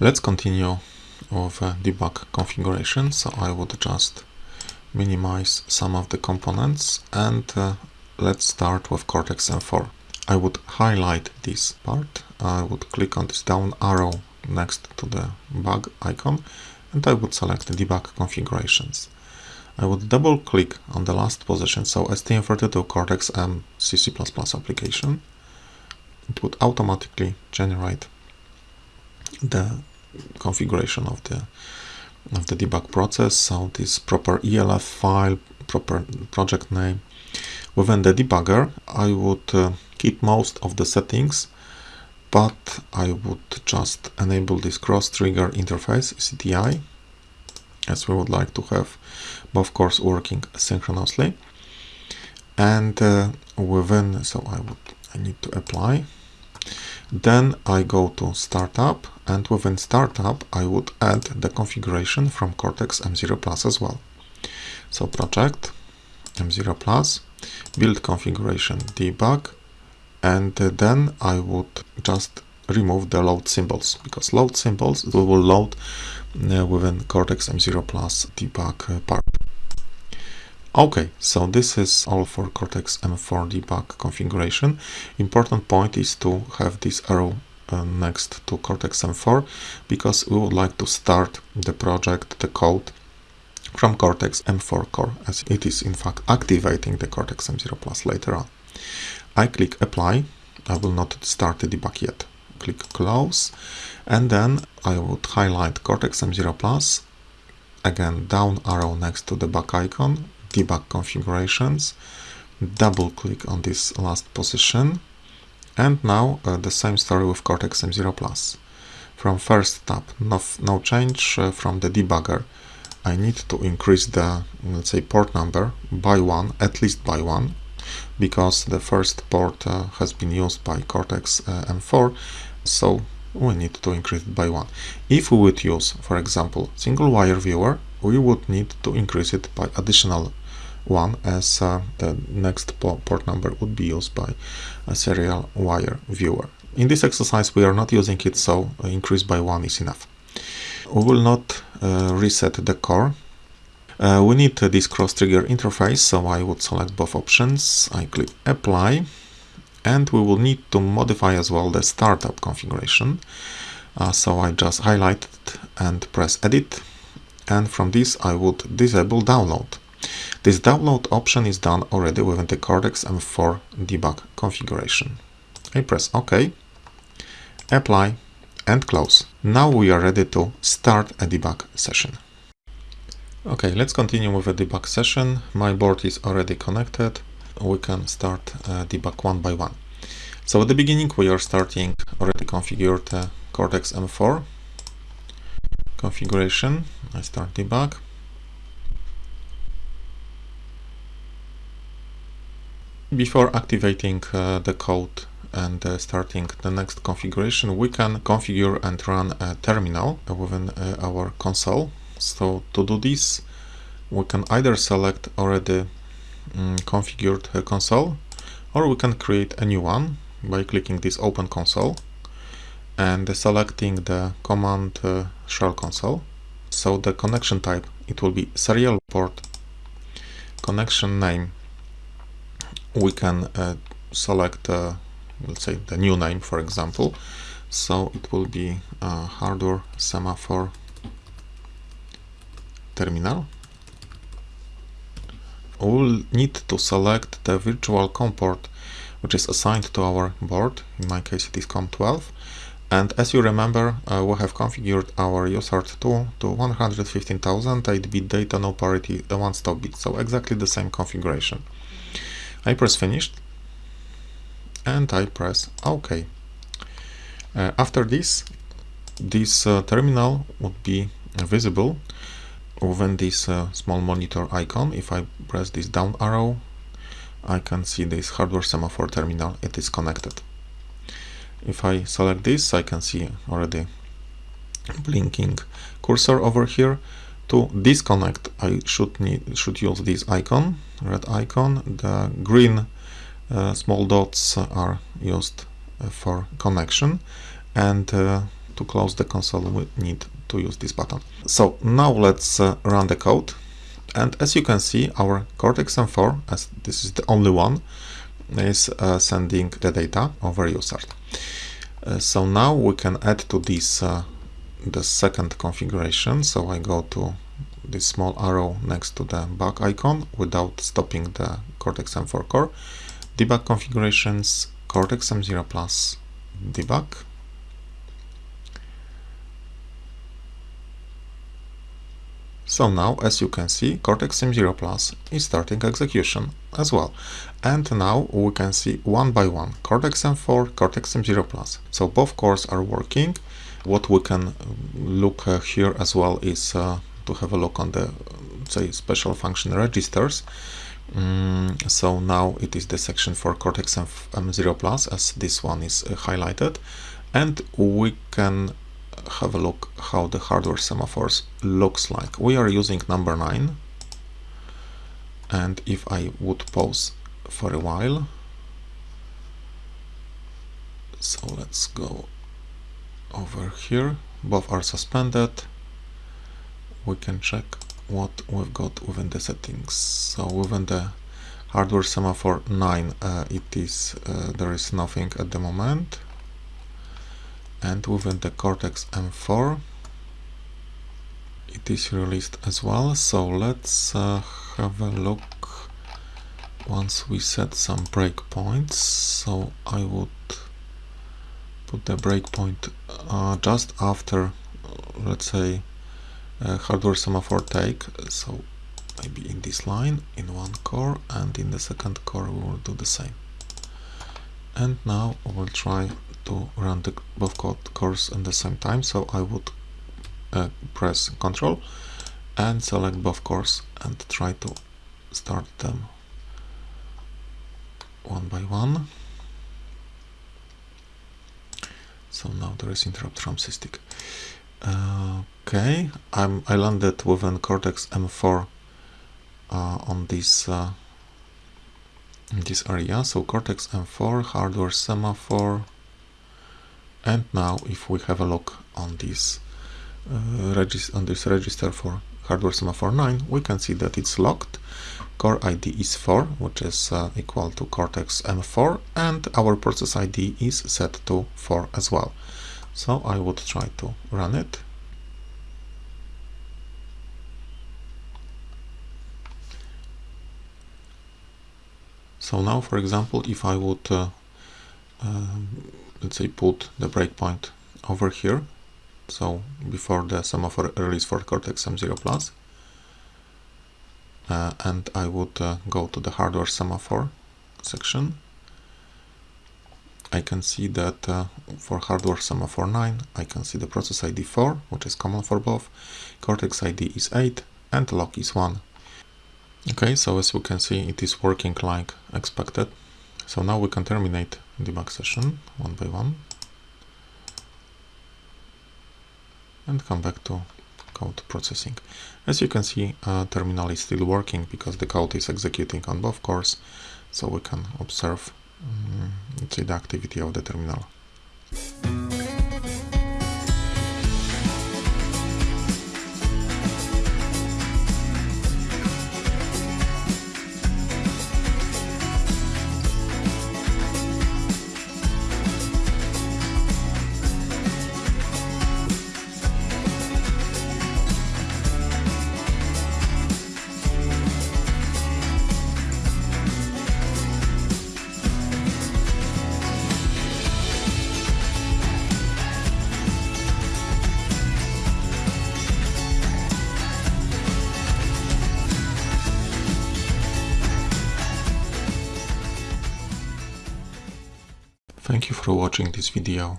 Let's continue with uh, debug configuration. So I would just minimize some of the components and uh, let's start with Cortex M4. I would highlight this part. I would click on this down arrow next to the bug icon and I would select debug configurations. I would double click on the last position, so STM32 Cortex M C++ application. It would automatically generate the configuration of the of the debug process. So this proper ELF file, proper project name. Within the debugger, I would uh, keep most of the settings, but I would just enable this cross trigger interface CTI as we would like to have both cores working synchronously and uh, within so I would I need to apply then I go to startup and within startup I would add the configuration from Cortex M0 Plus as well so project M0 Plus build configuration debug and then I would just remove the load symbols because load symbols will load uh, within Cortex M0 Plus debug uh, part. Okay, so this is all for Cortex M4 debug configuration. Important point is to have this arrow uh, next to Cortex M4 because we would like to start the project, the code from Cortex M4 core as it is in fact activating the Cortex M0 Plus later on. I click apply. I will not start the debug yet click close and then I would highlight Cortex M0 Plus again down arrow next to the back icon debug configurations double click on this last position and now uh, the same story with Cortex M0 Plus from first tab no, no change uh, from the debugger I need to increase the let's say port number by one at least by one because the first port uh, has been used by Cortex uh, M4 so we need to increase it by one. If we would use, for example, serial wire viewer, we would need to increase it by additional one as uh, the next port number would be used by a serial wire viewer. In this exercise we are not using it, so increase by one is enough. We will not uh, reset the core. Uh, we need this cross trigger interface, so I would select both options. I click apply and we will need to modify as well the startup configuration. Uh, so I just highlight it and press edit and from this I would disable download. This download option is done already within the Cortex M4 debug configuration. I press OK, apply and close. Now we are ready to start a debug session. Okay, let's continue with a debug session. My board is already connected we can start uh, debug one by one. So at the beginning we are starting already configured uh, Cortex M4 configuration. I start debug. Before activating uh, the code and uh, starting the next configuration, we can configure and run a terminal within uh, our console. So to do this, we can either select already um, configured uh, console or we can create a new one by clicking this open console and selecting the command uh, shell console so the connection type it will be serial port connection name we can uh, select let's say the new name for example so it will be uh, hardware semaphore terminal we'll need to select the virtual COM port which is assigned to our board. In my case it is COM12. And as you remember, uh, we have configured our USART2 to 115,000 8-bit data, no parity, uh, one stop bit. So exactly the same configuration. I press finished and I press OK. Uh, after this, this uh, terminal would be visible within this uh, small monitor icon, if I press this down arrow, I can see this hardware semaphore terminal, it is connected. If I select this, I can see already blinking cursor over here. To disconnect, I should need should use this icon, red icon. The green uh, small dots are used uh, for connection, and uh, to close the console we need to use this button. So now let's uh, run the code and as you can see our Cortex-M4, as this is the only one, is uh, sending the data over USART. Uh, so now we can add to this the second configuration. So I go to this small arrow next to the back icon without stopping the Cortex-M4 core. Debug configurations, Cortex-M0 Plus debug. So now, as you can see, Cortex-M0 Plus is starting execution as well. And now we can see one by one, Cortex-M4, Cortex-M0 Plus. So both cores are working. What we can look uh, here as well is uh, to have a look on the, say, special function registers. Mm, so now it is the section for Cortex-M0 Plus as this one is uh, highlighted. And we can have a look how the hardware semaphores looks like. We are using number 9 and if I would pause for a while so let's go over here. Both are suspended. We can check what we've got within the settings. So within the hardware semaphore 9 uh, it is uh, there is nothing at the moment. And within the Cortex M4 it is released as well. So let's uh, have a look once we set some breakpoints. So I would put the breakpoint uh, just after let's say hardware semaphore take. So maybe in this line in one core and in the second core we will do the same. And now we'll try to run the both cores at the same time. So I would uh, press Ctrl and select both cores and try to start them one by one so now there is interrupt from SysTick uh, okay I'm I landed within Cortex M4 uh, on this uh, this area. So Cortex M4 hardware semaphore and now if we have a look on this uh, on this register for hardware semaphore 9 we can see that it's locked. Core ID is 4 which is uh, equal to Cortex M4 and our process ID is set to 4 as well. So I would try to run it. So now for example if I would uh, um, let's say put the breakpoint over here so before the semaphore release for Cortex M0 Plus uh, and I would uh, go to the hardware semaphore section. I can see that uh, for hardware semaphore 9 I can see the process ID 4 which is common for both. Cortex ID is 8 and lock is 1 okay so as we can see it is working like expected. So now we can terminate the debug session one by one and come back to code processing. As you can see, uh, terminal is still working because the code is executing on both cores, so we can observe um, the activity of the terminal. Thank you for watching this video.